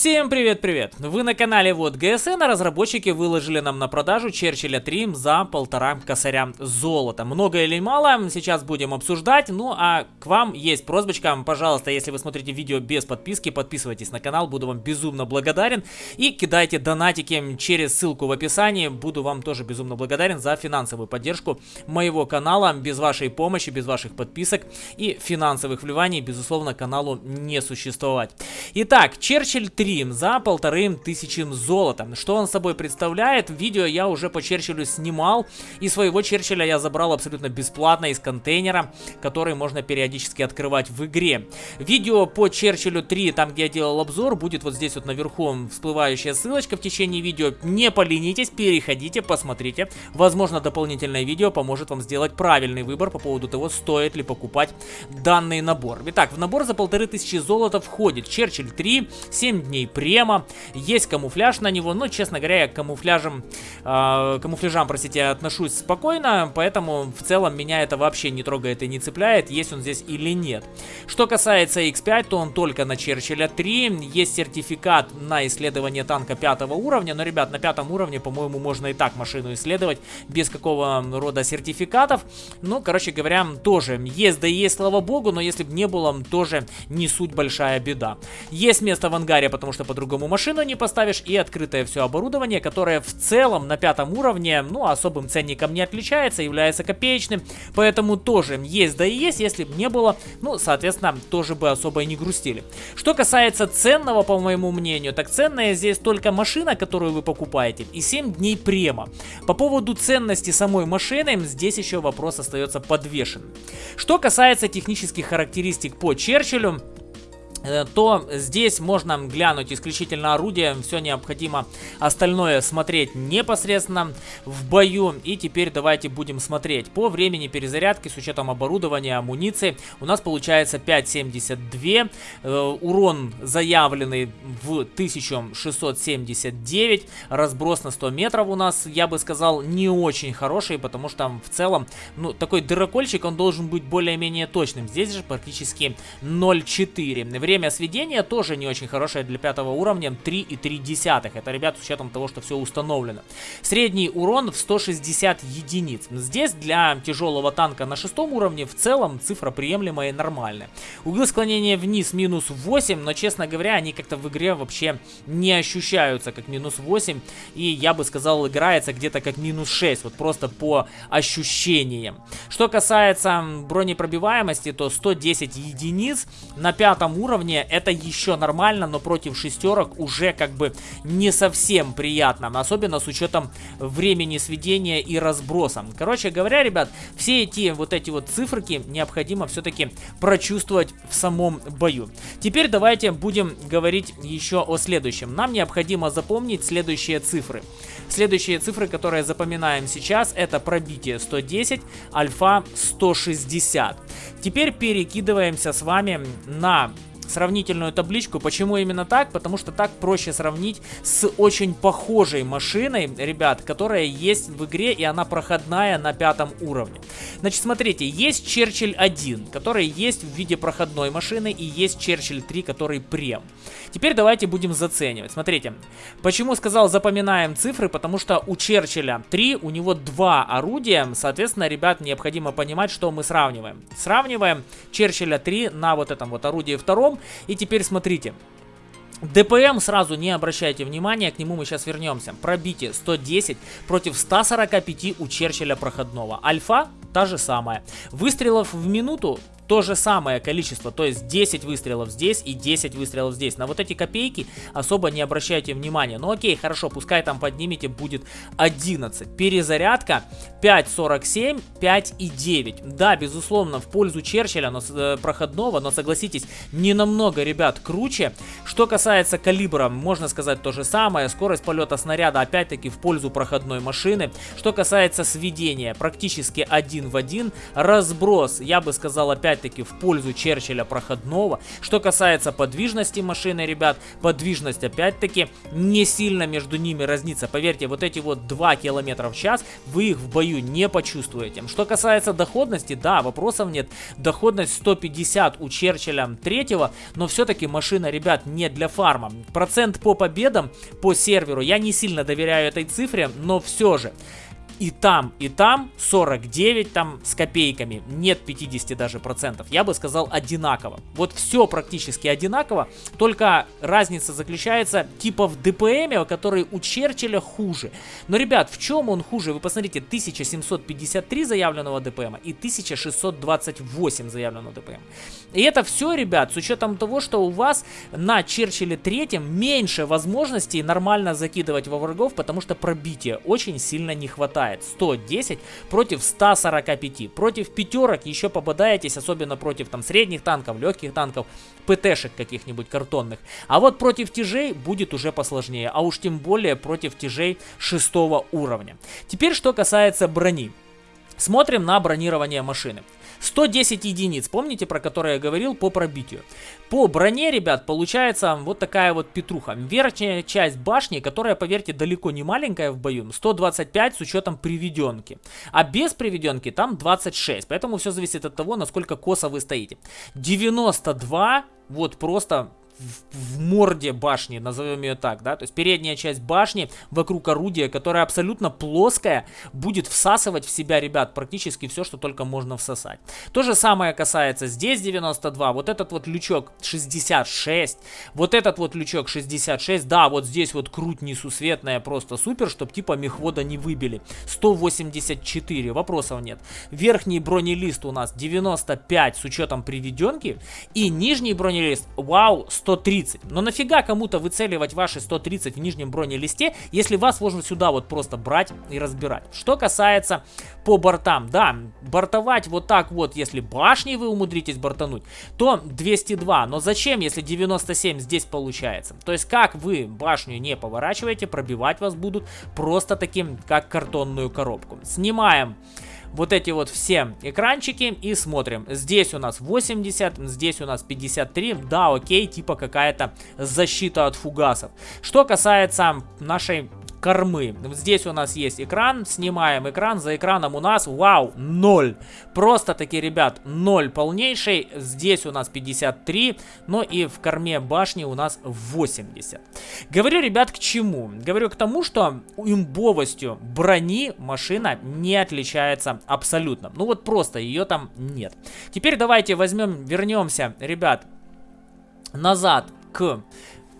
Всем привет-привет! Вы на канале Вот ГСН, а разработчики выложили нам на продажу Черчилля 3 за полтора косаря золота. Много или мало, сейчас будем обсуждать. Ну а к вам есть просьбочка, пожалуйста, если вы смотрите видео без подписки, подписывайтесь на канал, буду вам безумно благодарен. И кидайте донатики через ссылку в описании, буду вам тоже безумно благодарен за финансовую поддержку моего канала. Без вашей помощи, без ваших подписок и финансовых вливаний, безусловно, каналу не существовать. Итак, Черчилль 3 за полторы тысячи золота. Что он собой представляет? Видео я уже по Черчиллю снимал. И своего Черчилля я забрал абсолютно бесплатно из контейнера, который можно периодически открывать в игре. Видео по Черчиллю 3, там где я делал обзор, будет вот здесь вот наверху всплывающая ссылочка в течение видео. Не поленитесь, переходите, посмотрите. Возможно, дополнительное видео поможет вам сделать правильный выбор по поводу того, стоит ли покупать данный набор. Итак, в набор за полторы тысячи золота входит Черчилль 3, 7 дней према. Есть камуфляж на него, но, честно говоря, я к камуфляжам, э, камуфляжам, простите, отношусь спокойно, поэтому в целом меня это вообще не трогает и не цепляет, есть он здесь или нет. Что касается X5, то он только на Черчилля 3, есть сертификат на исследование танка пятого уровня, но, ребят, на пятом уровне, по-моему, можно и так машину исследовать, без какого рода сертификатов. Ну, короче говоря, тоже есть да есть, слава богу, но если бы не было, тоже не суть большая беда. Есть место в ангаре, потому что по-другому машину не поставишь, и открытое все оборудование, которое в целом на пятом уровне, ну, особым ценником не отличается, является копеечным, поэтому тоже есть да и есть, если бы не было, ну, соответственно, тоже бы особо и не грустили. Что касается ценного, по моему мнению, так ценная здесь только машина, которую вы покупаете, и 7 дней према. По поводу ценности самой машины, здесь еще вопрос остается подвешен. Что касается технических характеристик по Черчиллю, то здесь можно глянуть исключительно орудие, все необходимо остальное смотреть непосредственно в бою. И теперь давайте будем смотреть. По времени перезарядки с учетом оборудования, амуниции у нас получается 5.72, э, урон заявленный в 1679, разброс на 100 метров у нас, я бы сказал, не очень хороший, потому что в целом, ну, такой дырокольчик, он должен быть более-менее точным. Здесь же практически 0.4. Время сведения тоже не очень хорошее для пятого уровня, 3,3. Это, ребят, с учетом того, что все установлено. Средний урон в 160 единиц. Здесь для тяжелого танка на шестом уровне в целом цифра приемлемая и нормальная. Углы склонения вниз минус 8, но, честно говоря, они как-то в игре вообще не ощущаются как минус 8. И я бы сказал, играется где-то как минус 6, вот просто по ощущениям. Что касается бронепробиваемости, то 110 единиц на пятом уровне уровне это еще нормально, но против шестерок уже как бы не совсем приятно. Особенно с учетом времени сведения и разброса. Короче говоря, ребят, все эти вот эти вот циферки необходимо все-таки прочувствовать в самом бою. Теперь давайте будем говорить еще о следующем. Нам необходимо запомнить следующие цифры. Следующие цифры, которые запоминаем сейчас, это пробитие 110, альфа 160. Теперь перекидываемся с вами на сравнительную табличку. Почему именно так? Потому что так проще сравнить с очень похожей машиной, ребят, которая есть в игре и она проходная на пятом уровне. Значит, смотрите, есть Черчилль 1, который есть в виде проходной машины и есть Черчилль 3, который прем. Теперь давайте будем заценивать. Смотрите, почему сказал запоминаем цифры? Потому что у Черчилля 3, у него два орудия, соответственно, ребят, необходимо понимать, что мы сравниваем. Сравниваем Черчилля 3 на вот этом вот орудии втором, и теперь смотрите. ДПМ сразу не обращайте внимания, к нему мы сейчас вернемся. Пробитие 110 против 145 у Черчилля проходного. Альфа та же самая. Выстрелов в минуту то же самое количество, то есть 10 выстрелов здесь и 10 выстрелов здесь. На вот эти копейки особо не обращайте внимания. Ну окей, хорошо, пускай там поднимете, будет 11. Перезарядка 5.47, 5.9. Да, безусловно, в пользу Черчилля, но, э, проходного, но согласитесь, не намного, ребят, круче. Что касается калибра, можно сказать то же самое. Скорость полета снаряда опять-таки в пользу проходной машины. Что касается сведения, практически один в один. Разброс, я бы сказал, опять опять-таки в пользу Черчилля проходного. Что касается подвижности машины, ребят, подвижность опять-таки не сильно между ними разнится. Поверьте, вот эти вот 2 км в час вы их в бою не почувствуете. Что касается доходности, да, вопросов нет. Доходность 150 у Черчилля третьего, но все-таки машина, ребят, не для фарма. Процент по победам по серверу я не сильно доверяю этой цифре, но все же и там, и там 49 там с копейками, нет 50 даже процентов. Я бы сказал одинаково. Вот все практически одинаково, только разница заключается типа в ДПМе, который у Черчилля хуже. Но, ребят, в чем он хуже? Вы посмотрите, 1753 заявленного ДПМа и 1628 заявленного ДПМа. И это все, ребят, с учетом того, что у вас на Черчилле третьем меньше возможностей нормально закидывать во врагов, потому что пробития очень сильно не хватает. 110 против 145. Против пятерок еще попадаетесь, особенно против там средних танков, легких танков, ПТшек каких-нибудь картонных. А вот против тяжей будет уже посложнее, а уж тем более против тяжей шестого уровня. Теперь что касается брони. Смотрим на бронирование машины. 110 единиц, помните, про которые я говорил, по пробитию. По броне, ребят, получается вот такая вот петруха. Верхняя часть башни, которая, поверьте, далеко не маленькая в бою, 125 с учетом приведенки. А без приведенки там 26, поэтому все зависит от того, насколько косо вы стоите. 92, вот просто в, морде башни, назовем ее так, да, то есть передняя часть башни вокруг орудия, которая абсолютно плоская, будет всасывать в себя, ребят, практически все, что только можно всосать. То же самое касается здесь 92, вот этот вот лючок 66, вот этот вот лючок 66, да, вот здесь вот круть несусветная, просто супер, чтобы типа мехвода не выбили. 184, вопросов нет. Верхний бронелист у нас 95 с учетом приведенки, и нижний бронелист, вау, 100 130. Но нафига кому-то выцеливать ваши 130 в нижнем бронелисте, если вас можно сюда вот просто брать и разбирать. Что касается по бортам, да, бортовать вот так вот, если башни вы умудритесь бортануть, то 202. Но зачем, если 97 здесь получается? То есть как вы башню не поворачиваете, пробивать вас будут просто таким, как картонную коробку. Снимаем вот эти вот все экранчики и смотрим. Здесь у нас 80, здесь у нас 53. Да, окей, типа какая-то защита от фугасов. Что касается нашей кормы. Здесь у нас есть экран, снимаем экран, за экраном у нас, вау, 0. Просто таки, ребят, 0 полнейший. Здесь у нас 53, но и в корме башни у нас 80. Говорю, ребят, к чему? Говорю к тому, что имбовостью брони машина не отличается абсолютно. Ну вот просто ее там нет. Теперь давайте возьмем, вернемся, ребят, назад к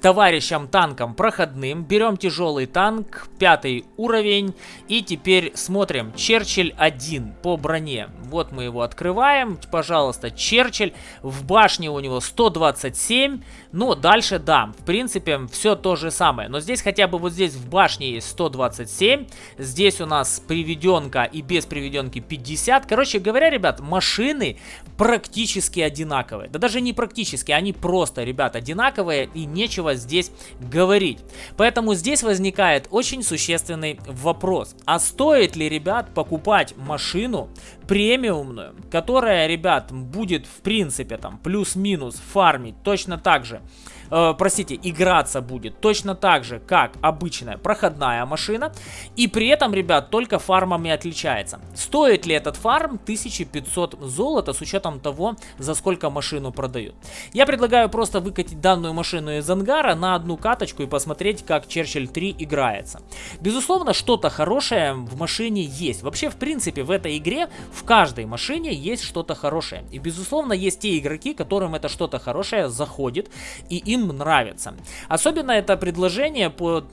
товарищам танкам проходным. Берем тяжелый танк, пятый уровень. И теперь смотрим. Черчилль 1 по броне. Вот мы его открываем. Пожалуйста, Черчилль. В башне у него 127. Ну, дальше, да, в принципе, все то же самое. Но здесь хотя бы вот здесь в башне есть 127. Здесь у нас приведенка и без приведенки 50. Короче говоря, ребят, машины практически одинаковые. Да даже не практически, они просто, ребят, одинаковые. И нечего здесь говорить. Поэтому здесь возникает очень существенный вопрос. А стоит ли, ребят, покупать машину премиумную, которая, ребят, будет в принципе там плюс-минус фармить точно так же э, простите, играться будет точно так же, как обычная проходная машина. И при этом, ребят, только фармами отличается. Стоит ли этот фарм 1500 золота с учетом того, за сколько машину продают? Я предлагаю просто выкатить данную машину из ангара на одну каточку и посмотреть, как Черчилль 3 играется. Безусловно, что-то хорошее в машине есть. Вообще, в принципе, в этой игре в каждой машине есть что-то хорошее. И, безусловно, есть те игроки, которым это что-то хорошее заходит, и им им нравится. Особенно это предложение по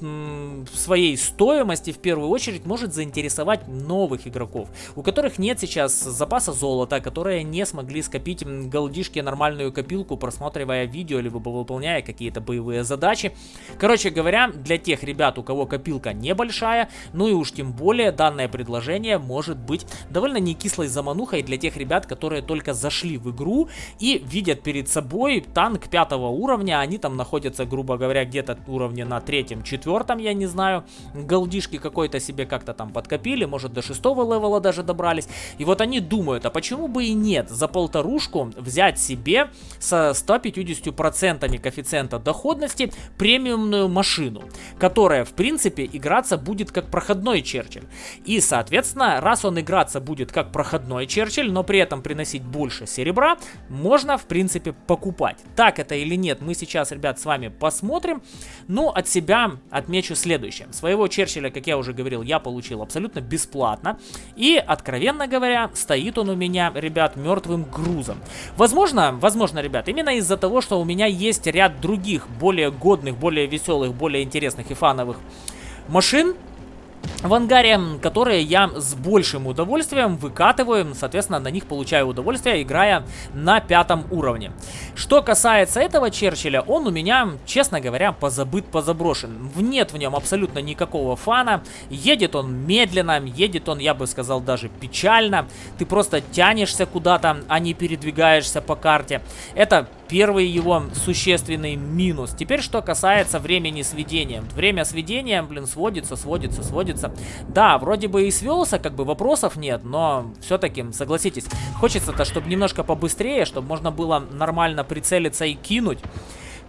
своей стоимости в первую очередь может заинтересовать новых игроков, у которых нет сейчас запаса золота, которые не смогли скопить голдишки нормальную копилку, просматривая видео, либо выполняя какие-то боевые задачи. Короче говоря, для тех ребят, у кого копилка небольшая, ну и уж тем более данное предложение может быть довольно не кислой заманухой для тех ребят, которые только зашли в игру и видят перед собой танк пятого уровня. Они там находятся, грубо говоря, где-то уровне на третьем, четвертом, я не знаю. Голдишки какой-то себе как-то там подкопили, может до шестого левела даже добрались. И вот они думают, а почему бы и нет за полторушку взять себе со 150% коэффициента доходности премиумную машину, которая в принципе играться будет как проходной Черчилль. И соответственно, раз он играться будет как проходной Черчилль, но при этом приносить больше серебра, можно в принципе покупать. Так это или нет, мы сейчас, ребят, с вами посмотрим. Ну, от себя отмечу следующее. Своего Черчилля, как я уже говорил, я получил абсолютно бесплатно. И, откровенно говоря, стоит он у меня, ребят, мертвым грузом. Возможно, возможно, ребят, именно из-за того, что у меня есть ряд других, более годных, более веселых, более интересных и фановых машин, в ангаре, которые я с большим удовольствием выкатываю, соответственно, на них получаю удовольствие, играя на пятом уровне. Что касается этого Черчилля, он у меня, честно говоря, позабыт, позаброшен. Нет в нем абсолютно никакого фана, едет он медленно, едет он, я бы сказал, даже печально. Ты просто тянешься куда-то, а не передвигаешься по карте. Это первый его существенный минус. Теперь, что касается времени сведения. Время сведения, блин, сводится, сводится, сводится. Да, вроде бы и свелся, как бы вопросов нет, но все-таки, согласитесь, хочется-то, чтобы немножко побыстрее, чтобы можно было нормально прицелиться и кинуть.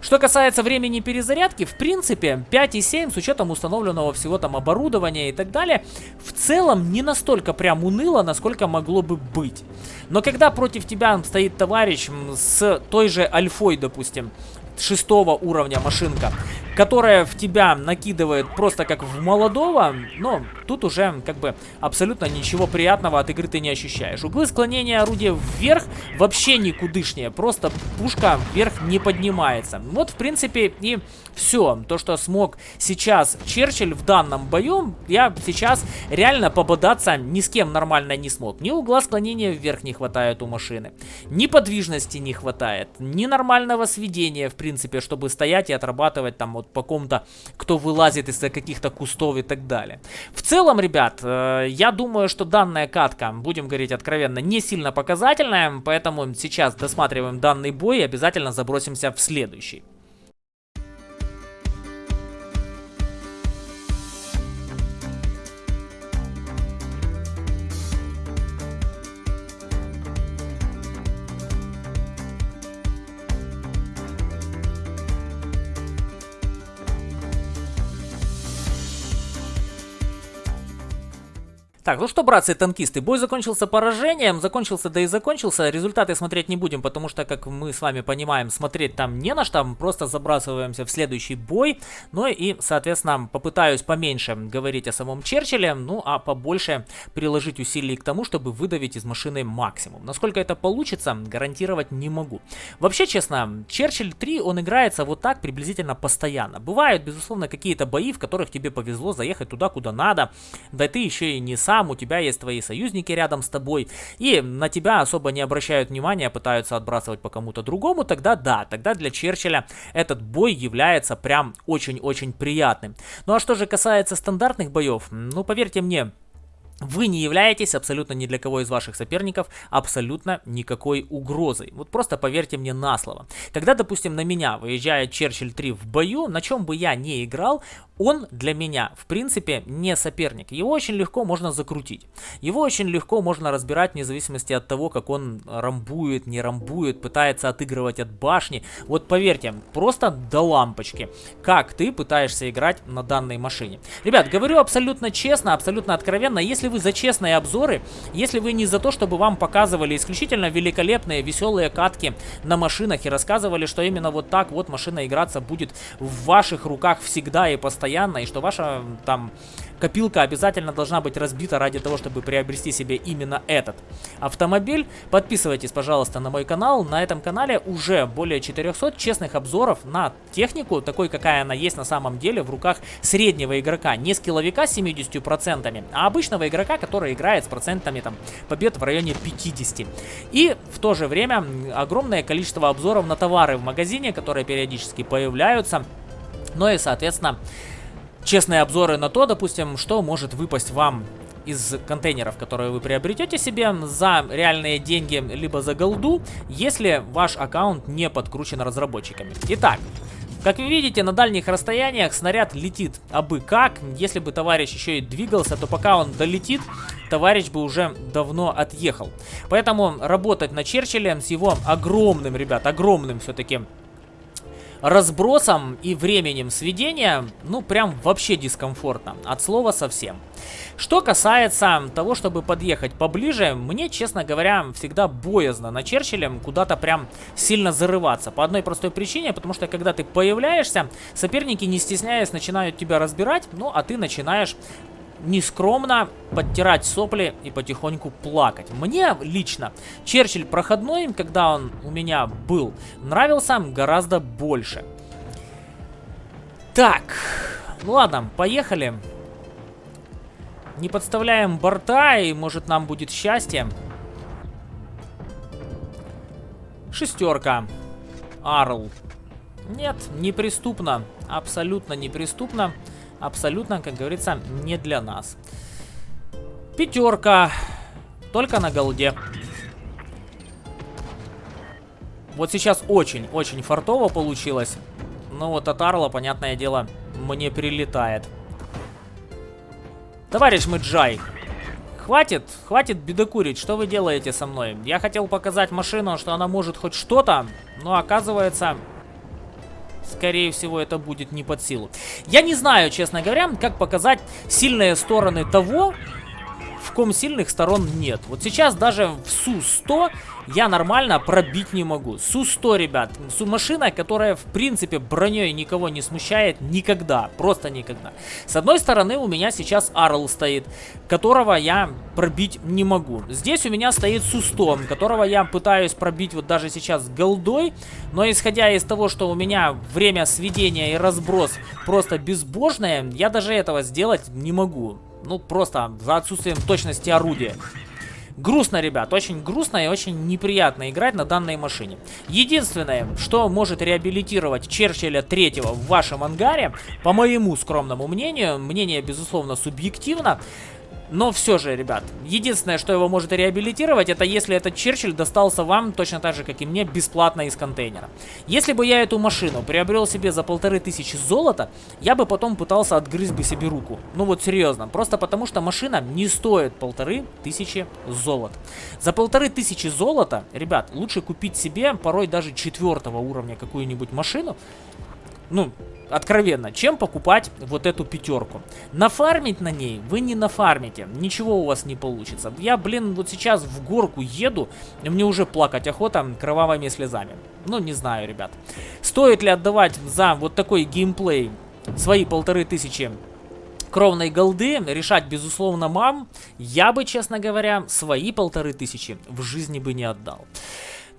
Что касается времени перезарядки, в принципе, 5,7 с учетом установленного всего там оборудования и так далее, в целом не настолько прям уныло, насколько могло бы быть. Но когда против тебя стоит товарищ с той же альфой, допустим, шестого уровня машинка, которая в тебя накидывает просто как в молодого, но тут уже как бы абсолютно ничего приятного от игры ты не ощущаешь. Углы склонения орудия вверх вообще никудышнее, просто пушка вверх не поднимается. Вот в принципе и все. То, что смог сейчас Черчилль в данном бою, я сейчас реально пободаться ни с кем нормально не смог. Ни угла склонения вверх не хватает у машины, ни подвижности не хватает, ни нормального сведения в принципе, чтобы стоять и отрабатывать там вот по ком-то, кто вылазит из-за каких-то кустов и так далее. В целом, ребят, э, я думаю, что данная катка, будем говорить откровенно, не сильно показательная, поэтому сейчас досматриваем данный бой и обязательно забросимся в следующий. Так, ну что, братцы танкисты, бой закончился поражением, закончился, да и закончился. Результаты смотреть не будем, потому что, как мы с вами понимаем, смотреть там не на что, просто забрасываемся в следующий бой. Ну и, соответственно, попытаюсь поменьше говорить о самом Черчилле, ну а побольше приложить усилий к тому, чтобы выдавить из машины максимум. Насколько это получится, гарантировать не могу. Вообще, честно, Черчилль 3, он играется вот так приблизительно постоянно. Бывают, безусловно, какие-то бои, в которых тебе повезло заехать туда, куда надо, да ты еще и не сам там, у тебя есть твои союзники рядом с тобой, и на тебя особо не обращают внимания, пытаются отбрасывать по кому-то другому, тогда да, тогда для Черчилля этот бой является прям очень-очень приятным. Ну а что же касается стандартных боев, ну поверьте мне, вы не являетесь абсолютно ни для кого из ваших соперников абсолютно никакой угрозой. Вот просто поверьте мне на слово. Когда, допустим, на меня выезжает Черчилль 3 в бою, на чем бы я не играл, он для меня, в принципе, не соперник. Его очень легко можно закрутить. Его очень легко можно разбирать вне зависимости от того, как он рамбует, не рамбует, пытается отыгрывать от башни. Вот поверьте, просто до лампочки, как ты пытаешься играть на данной машине. Ребят, говорю абсолютно честно, абсолютно откровенно, если вы за честные обзоры, если вы не за то, чтобы вам показывали исключительно великолепные, веселые катки на машинах и рассказывали, что именно вот так вот машина играться будет в ваших руках всегда и постоянно, и что ваша там Копилка обязательно должна быть разбита ради того, чтобы приобрести себе именно этот автомобиль. Подписывайтесь, пожалуйста, на мой канал. На этом канале уже более 400 честных обзоров на технику, такой, какая она есть на самом деле в руках среднего игрока. Не скилловика с 70%, а обычного игрока, который играет с процентами там, побед в районе 50. И в то же время огромное количество обзоров на товары в магазине, которые периодически появляются. Ну и, соответственно, честные обзоры на то, допустим, что может выпасть вам из контейнеров, которые вы приобретете себе за реальные деньги, либо за голду, если ваш аккаунт не подкручен разработчиками. Итак, как вы видите, на дальних расстояниях снаряд летит абы как. Если бы товарищ еще и двигался, то пока он долетит, товарищ бы уже давно отъехал. Поэтому работать на Черчилле с его огромным, ребят, огромным все-таки разбросом и временем сведения, ну, прям вообще дискомфортно. От слова совсем. Что касается того, чтобы подъехать поближе, мне, честно говоря, всегда боязно на Черчилле куда-то прям сильно зарываться. По одной простой причине, потому что когда ты появляешься, соперники, не стесняясь, начинают тебя разбирать, ну, а ты начинаешь нескромно подтирать сопли и потихоньку плакать. Мне лично Черчилль проходной, когда он у меня был, нравился гораздо больше. Так, ну ладно, поехали. Не подставляем борта, и может нам будет счастье. Шестерка. Арл. Нет, неприступно. Абсолютно неприступно абсолютно, как говорится, не для нас. Пятерка. Только на голде. Вот сейчас очень-очень фартово получилось. Но вот от Арла, понятное дело, мне прилетает. Товарищ Мэджай, хватит, хватит бедокурить, что вы делаете со мной? Я хотел показать машину, что она может хоть что-то, но оказывается, скорее всего, это будет не под силу. Я не знаю, честно говоря, как показать сильные стороны того, в ком сильных сторон нет. Вот сейчас даже в Су-100 я нормально пробить не могу. Су-100, ребят, Су-машина, которая в принципе броней никого не смущает никогда, просто никогда. С одной стороны у меня сейчас Арл стоит, которого я пробить не могу. Здесь у меня стоит Су-100, которого я пытаюсь пробить вот даже сейчас голдой, но исходя из того, что у меня время сведения и разброс просто безбожное, я даже этого сделать не могу. Ну, просто за отсутствием точности орудия. Грустно, ребят, очень грустно и очень неприятно играть на данной машине. Единственное, что может реабилитировать Черчилля третьего в вашем ангаре, по моему скромному мнению, мнение, безусловно, субъективно, но все же, ребят, единственное, что его может реабилитировать, это если этот Черчилль достался вам точно так же, как и мне, бесплатно из контейнера. Если бы я эту машину приобрел себе за полторы тысячи золота, я бы потом пытался отгрызть бы себе руку. Ну вот серьезно, просто потому что машина не стоит полторы тысячи золота. За полторы тысячи золота, ребят, лучше купить себе порой даже четвертого уровня какую-нибудь машину, ну, откровенно, чем покупать вот эту пятерку. Нафармить на ней вы не нафармите, ничего у вас не получится. Я, блин, вот сейчас в горку еду, и мне уже плакать охота кровавыми слезами. Ну, не знаю, ребят. Стоит ли отдавать за вот такой геймплей свои полторы тысячи кровной голды решать, безусловно, мам. Я бы, честно говоря, свои полторы тысячи в жизни бы не отдал.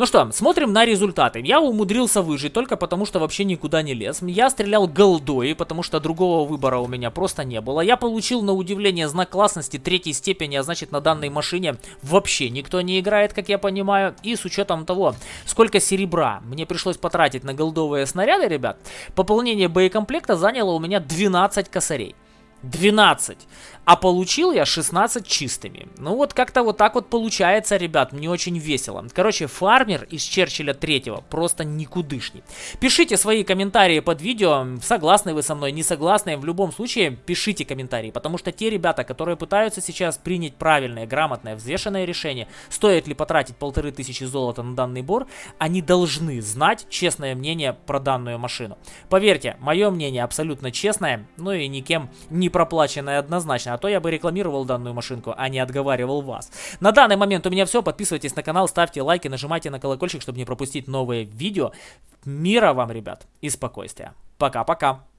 Ну что, смотрим на результаты. Я умудрился выжить только потому, что вообще никуда не лез. Я стрелял голдой, потому что другого выбора у меня просто не было. Я получил, на удивление, знак классности третьей степени, а значит на данной машине вообще никто не играет, как я понимаю. И с учетом того, сколько серебра мне пришлось потратить на голдовые снаряды, ребят, пополнение боекомплекта заняло у меня 12 косарей. 12. А получил я 16 чистыми. Ну вот как-то вот так вот получается, ребят, мне очень весело. Короче, фармер из Черчилля третьего просто никудышний. Пишите свои комментарии под видео, согласны вы со мной, не согласны. В любом случае, пишите комментарии, потому что те ребята, которые пытаются сейчас принять правильное, грамотное, взвешенное решение, стоит ли потратить полторы тысячи золота на данный бор, они должны знать честное мнение про данную машину. Поверьте, мое мнение абсолютно честное, ну и никем не проплаченное однозначно. А то я бы рекламировал данную машинку, а не отговаривал вас. На данный момент у меня все. Подписывайтесь на канал, ставьте лайки, нажимайте на колокольчик, чтобы не пропустить новые видео. Мира вам, ребят, и спокойствия. Пока-пока.